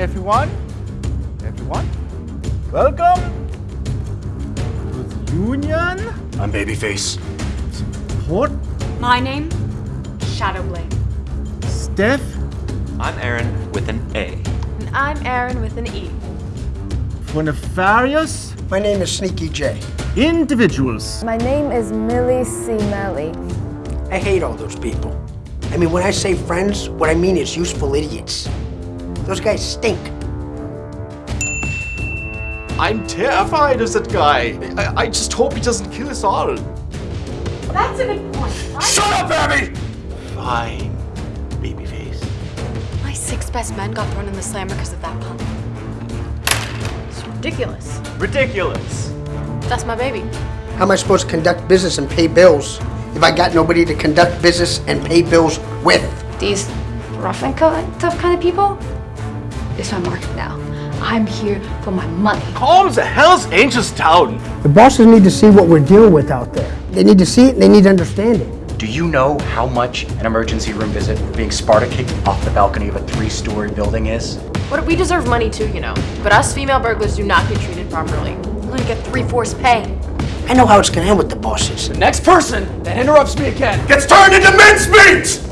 everyone, everyone, welcome to the Union. I'm Babyface. Port My name? Shadowblade. Steph I'm Aaron with an A. And I'm Aaron with an E. for nefarious My name is Sneaky J. individuals. My name is Millie C. Melly. I hate all those people. I mean, when I say friends, what I mean is useful idiots. Those guys stink. I'm terrified of that guy. I, I just hope he doesn't kill us all. That's a good point. Shut up, Abby! Fine, Babyface. My six best men got thrown in the slammer because of that pun. It's ridiculous. Ridiculous. That's my baby. How am I supposed to conduct business and pay bills if I got nobody to conduct business and pay bills with? these rough and tough kind of people, it's my market now. I'm here for my money. Calm the Hell's Angels down. The bosses need to see what we're dealing with out there. They need to see it and they need to understand it. Do you know how much an emergency room visit for being Sparta kicked off the balcony of a three-story building is? What we deserve money too, you know. But us female burglars do not get treated properly. We only get three-fourths pay. I know how it's gonna end with the bosses. The next person that interrupts me again Gets turned into mincemeat!